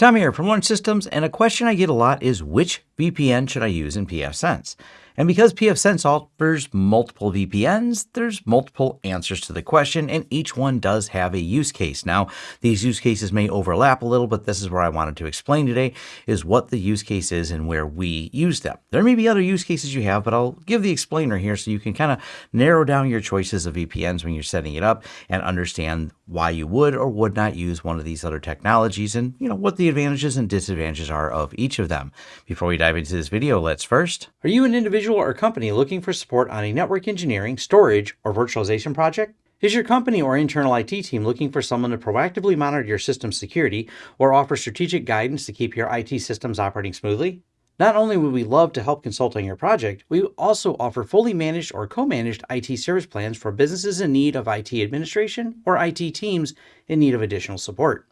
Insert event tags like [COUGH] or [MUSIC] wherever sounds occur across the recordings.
Tom here from Lawrence Systems, and a question I get a lot is which VPN should I use in pfSense? And because pfSense offers multiple VPNs, there's multiple answers to the question, and each one does have a use case. Now, these use cases may overlap a little, but this is where I wanted to explain today is what the use case is and where we use them. There may be other use cases you have, but I'll give the explainer here so you can kind of narrow down your choices of VPNs when you're setting it up and understand why you would or would not use one of these other technologies and you know what the advantages and disadvantages are of each of them. Before we dive into this video, let's first. Are you an individual or company looking for support on a network engineering, storage, or virtualization project? Is your company or internal IT team looking for someone to proactively monitor your system security or offer strategic guidance to keep your IT systems operating smoothly? Not only would we love to help consult on your project, we also offer fully managed or co-managed IT service plans for businesses in need of IT administration or IT teams in need of additional support.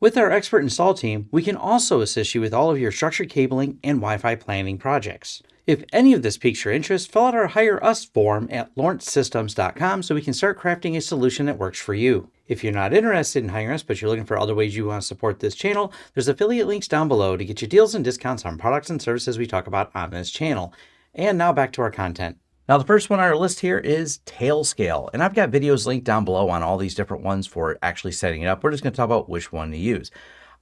With our expert install team, we can also assist you with all of your structured cabling and Wi-Fi planning projects. If any of this piques your interest, fill out our Hire Us form at lawrencesystems.com so we can start crafting a solution that works for you. If you're not interested in hiring us, but you're looking for other ways you want to support this channel, there's affiliate links down below to get you deals and discounts on products and services we talk about on this channel. And now back to our content. Now, the first one on our list here is Tailscale, and I've got videos linked down below on all these different ones for actually setting it up. We're just going to talk about which one to use.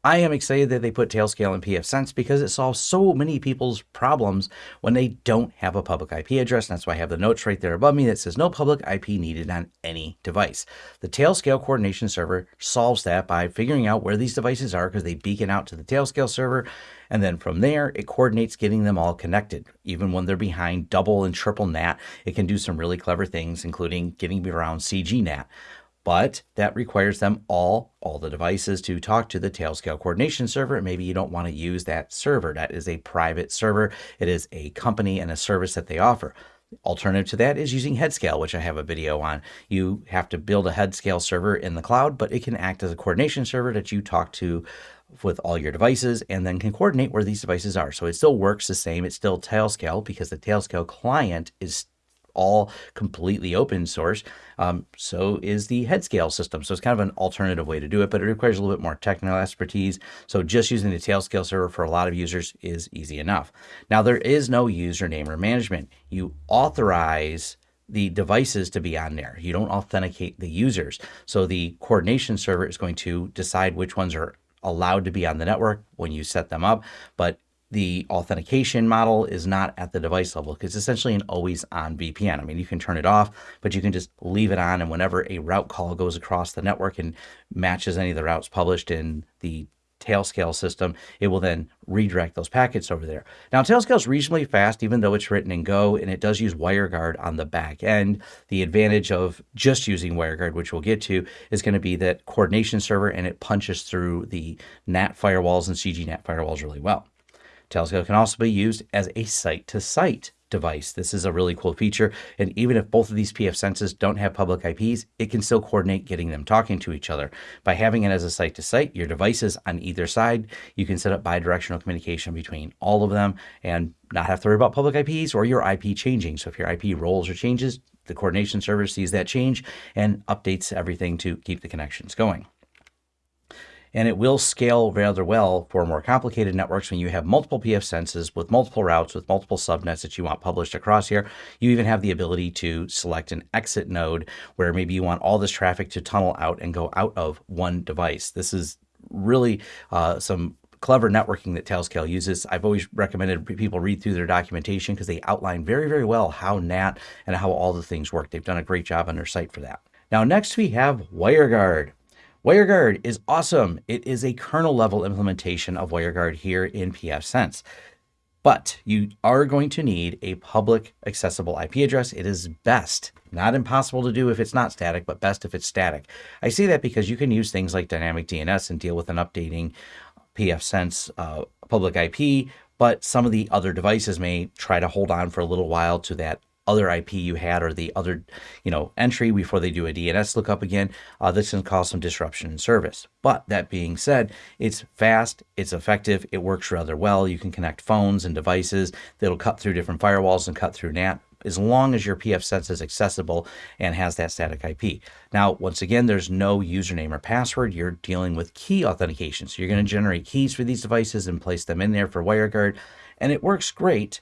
I am excited that they put Tailscale in pfSense because it solves so many people's problems when they don't have a public IP address. And that's why I have the notes right there above me that says no public IP needed on any device. The Tailscale coordination server solves that by figuring out where these devices are because they beacon out to the Tailscale server. And then from there, it coordinates getting them all connected. Even when they're behind double and triple NAT, it can do some really clever things, including getting around CGNAT but that requires them all, all the devices to talk to the Tailscale coordination server. Maybe you don't want to use that server. That is a private server. It is a company and a service that they offer. Alternative to that is using Headscale, which I have a video on. You have to build a Headscale server in the cloud, but it can act as a coordination server that you talk to with all your devices and then can coordinate where these devices are. So it still works the same. It's still Tailscale because the Tailscale client is all completely open source. Um, so is the Headscale system. So it's kind of an alternative way to do it, but it requires a little bit more technical expertise. So just using the Tailscale server for a lot of users is easy enough. Now there is no username or management. You authorize the devices to be on there. You don't authenticate the users. So the coordination server is going to decide which ones are allowed to be on the network when you set them up, but the authentication model is not at the device level because it's essentially an always on VPN. I mean, you can turn it off, but you can just leave it on. And whenever a route call goes across the network and matches any of the routes published in the Tailscale system, it will then redirect those packets over there. Now, Tailscale is reasonably fast, even though it's written in Go, and it does use WireGuard on the back end. The advantage of just using WireGuard, which we'll get to, is going to be that coordination server, and it punches through the NAT firewalls and CGNAT firewalls really well. Tailscale can also be used as a site-to-site device. This is a really cool feature. And even if both of these pfSenses don't have public IPs, it can still coordinate getting them talking to each other. By having it as a site to site, your devices on either side, you can set up bidirectional communication between all of them and not have to worry about public IPs or your IP changing. So if your IP rolls or changes, the coordination server sees that change and updates everything to keep the connections going and it will scale rather well for more complicated networks when you have multiple pfSenses with multiple routes with multiple subnets that you want published across here. You even have the ability to select an exit node where maybe you want all this traffic to tunnel out and go out of one device. This is really uh, some clever networking that Tailscale uses. I've always recommended people read through their documentation because they outline very, very well how NAT and how all the things work. They've done a great job on their site for that. Now, next we have WireGuard. WireGuard is awesome. It is a kernel level implementation of WireGuard here in pfSense. But you are going to need a public accessible IP address. It is best, not impossible to do if it's not static, but best if it's static. I say that because you can use things like dynamic DNS and deal with an updating pfSense uh, public IP, but some of the other devices may try to hold on for a little while to that other IP you had or the other, you know, entry before they do a DNS lookup again, uh, this can cause some disruption in service. But that being said, it's fast, it's effective, it works rather well. You can connect phones and devices that'll cut through different firewalls and cut through NAT as long as your pfSense is accessible and has that static IP. Now, once again, there's no username or password. You're dealing with key authentication. So you're going to generate keys for these devices and place them in there for WireGuard. And it works great,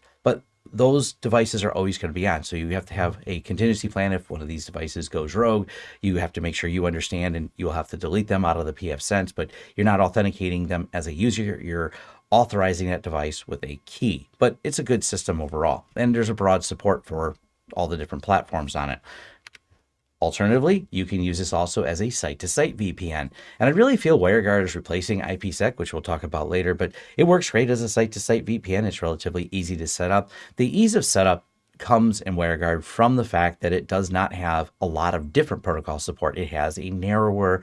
those devices are always going to be on. So you have to have a contingency plan if one of these devices goes rogue. You have to make sure you understand and you'll have to delete them out of the pfSense, but you're not authenticating them as a user. You're authorizing that device with a key. But it's a good system overall. And there's a broad support for all the different platforms on it. Alternatively, you can use this also as a site-to-site VPN. And I really feel WireGuard is replacing IPsec, which we'll talk about later, but it works great as a site-to-site VPN. It's relatively easy to set up. The ease of setup comes in WireGuard from the fact that it does not have a lot of different protocol support. It has a narrower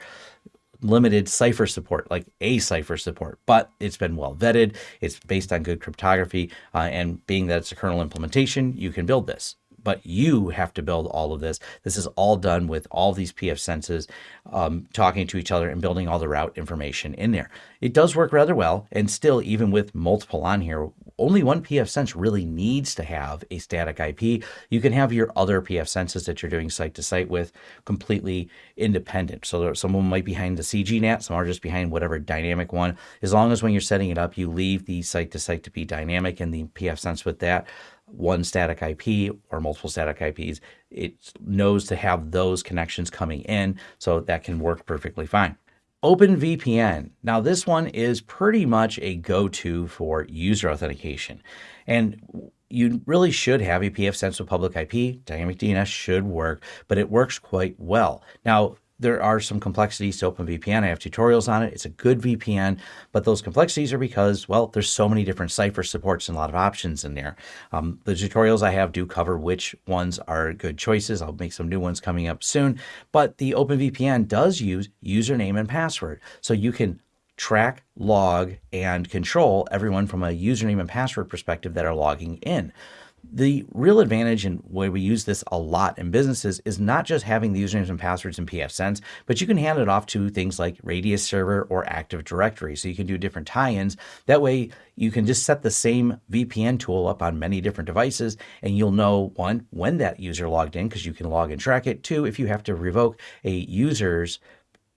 limited cipher support, like a cipher support, but it's been well vetted. It's based on good cryptography, uh, and being that it's a kernel implementation, you can build this but you have to build all of this. This is all done with all these pfSenses um, talking to each other and building all the route information in there. It does work rather well, and still, even with multiple on here, only one pfSense really needs to have a static IP. You can have your other pfSenses that you're doing site to site with completely independent. So there, some might be behind the CGNAT, some are just behind whatever dynamic one. As long as when you're setting it up, you leave the site to site to be dynamic and the pfSense with that, one static IP or multiple static IPs, it knows to have those connections coming in, so that can work perfectly fine. OpenVPN. Now, this one is pretty much a go-to for user authentication. And you really should have a pfSense with public IP. Dynamic DNS should work, but it works quite well. Now, there are some complexities to OpenVPN. I have tutorials on it. It's a good VPN, but those complexities are because, well, there's so many different cipher supports and a lot of options in there. Um, the tutorials I have do cover which ones are good choices. I'll make some new ones coming up soon, but the OpenVPN does use username and password. So you can track, log, and control everyone from a username and password perspective that are logging in. The real advantage and where we use this a lot in businesses is not just having the usernames and passwords in pfSense, but you can hand it off to things like Radius Server or Active Directory. So you can do different tie-ins. That way you can just set the same VPN tool up on many different devices and you'll know one, when that user logged in because you can log and track it. Two, if you have to revoke a user's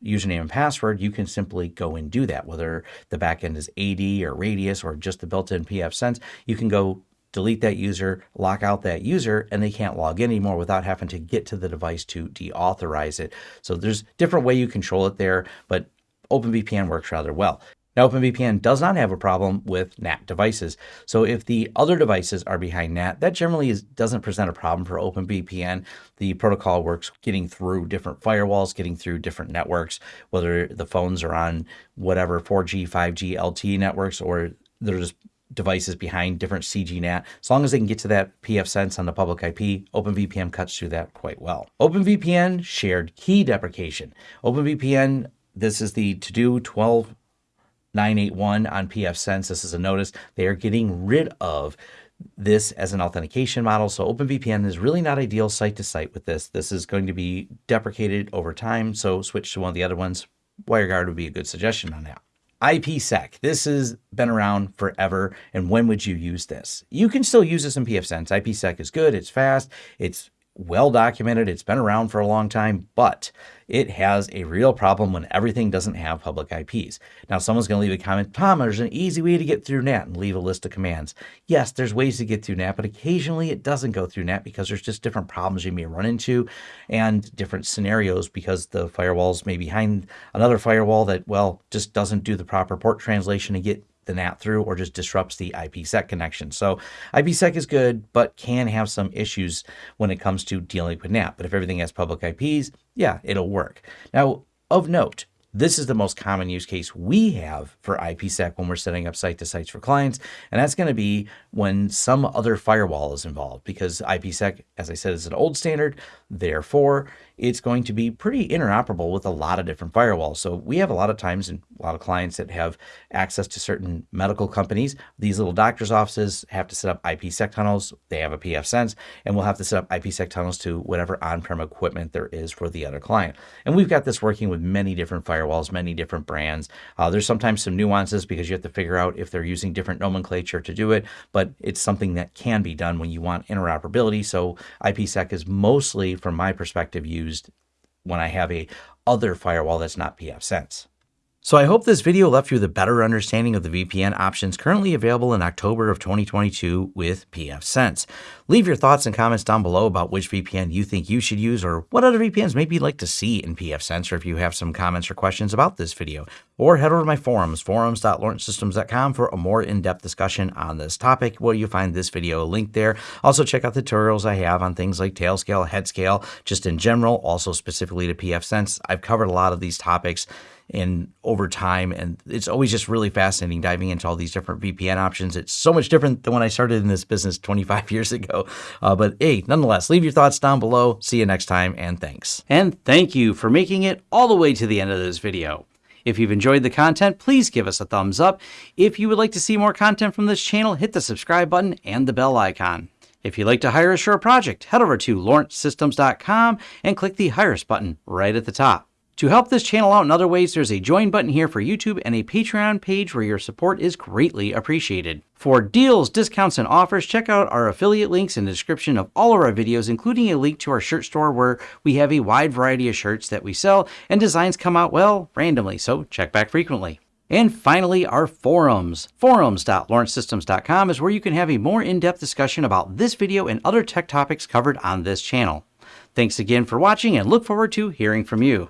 username and password, you can simply go and do that. Whether the backend is AD or Radius or just the built-in pfSense, you can go delete that user, lock out that user, and they can't log in anymore without having to get to the device to deauthorize it. So there's different way you control it there, but OpenVPN works rather well. Now, OpenVPN does not have a problem with NAT devices. So if the other devices are behind NAT, that generally is, doesn't present a problem for OpenVPN. The protocol works getting through different firewalls, getting through different networks, whether the phones are on whatever 4G, 5G, LTE networks, or they're just devices behind different CGNAT. As long as they can get to that pfSense on the public IP, OpenVPN cuts through that quite well. OpenVPN shared key deprecation. OpenVPN, this is the to-do 12981 on pfSense. This is a notice. They are getting rid of this as an authentication model. So OpenVPN is really not ideal site to site with this. This is going to be deprecated over time. So switch to one of the other ones. WireGuard would be a good suggestion on that. IPsec. This has been around forever. And when would you use this? You can still use this in pfSense. IPsec is good. It's fast. It's well documented. It's been around for a long time, but it has a real problem when everything doesn't have public IPs. Now, someone's going to leave a comment, Tom, there's an easy way to get through NAT and leave a list of commands. Yes, there's ways to get through NAT, but occasionally it doesn't go through NAT because there's just different problems you may run into and different scenarios because the firewalls may be behind another firewall that, well, just doesn't do the proper port translation and get the NAT through or just disrupts the IPsec connection. So IPsec is good, but can have some issues when it comes to dealing with NAT. But if everything has public IPs, yeah, it'll work. Now, of note, this is the most common use case we have for IPsec when we're setting up site to sites for clients. And that's going to be when some other firewall is involved because IPsec, as I said, is an old standard. Therefore, it's going to be pretty interoperable with a lot of different firewalls. So we have a lot of times and a lot of clients that have access to certain medical companies. These little doctors' offices have to set up IPsec tunnels. They have a pfSense, and we'll have to set up IPsec tunnels to whatever on-prem equipment there is for the other client. And we've got this working with many different firewalls, many different brands. Uh, there's sometimes some nuances because you have to figure out if they're using different nomenclature to do it, but it's something that can be done when you want interoperability. So IPsec is mostly, from my perspective, used when I have a other firewall that's not pfSense. So I hope this video left you with a better understanding of the VPN options currently available in October of 2022 with pfSense. Leave your thoughts and comments down below about which VPN you think you should use or what other VPNs maybe you'd like to see in pfSense or if you have some comments or questions about this video. Or head over to my forums, forums.lawrencesystems.com for a more in-depth discussion on this topic where you find this video linked there. Also check out the tutorials I have on things like Tailscale, head scale, just in general, also specifically to pfSense. I've covered a lot of these topics and over time. And it's always just really fascinating diving into all these different VPN options. It's so much different than when I started in this business 25 [LAUGHS] years ago. Uh, but hey, nonetheless, leave your thoughts down below. See you next time, and thanks. And thank you for making it all the way to the end of this video. If you've enjoyed the content, please give us a thumbs up. If you would like to see more content from this channel, hit the subscribe button and the bell icon. If you'd like to hire a project, head over to lawrencesystems.com and click the Hire Us button right at the top. To help this channel out in other ways, there's a join button here for YouTube and a Patreon page where your support is greatly appreciated. For deals, discounts, and offers, check out our affiliate links in the description of all of our videos, including a link to our shirt store where we have a wide variety of shirts that we sell and designs come out, well, randomly, so check back frequently. And finally, our forums. Forums.lawrencesystems.com is where you can have a more in-depth discussion about this video and other tech topics covered on this channel. Thanks again for watching and look forward to hearing from you.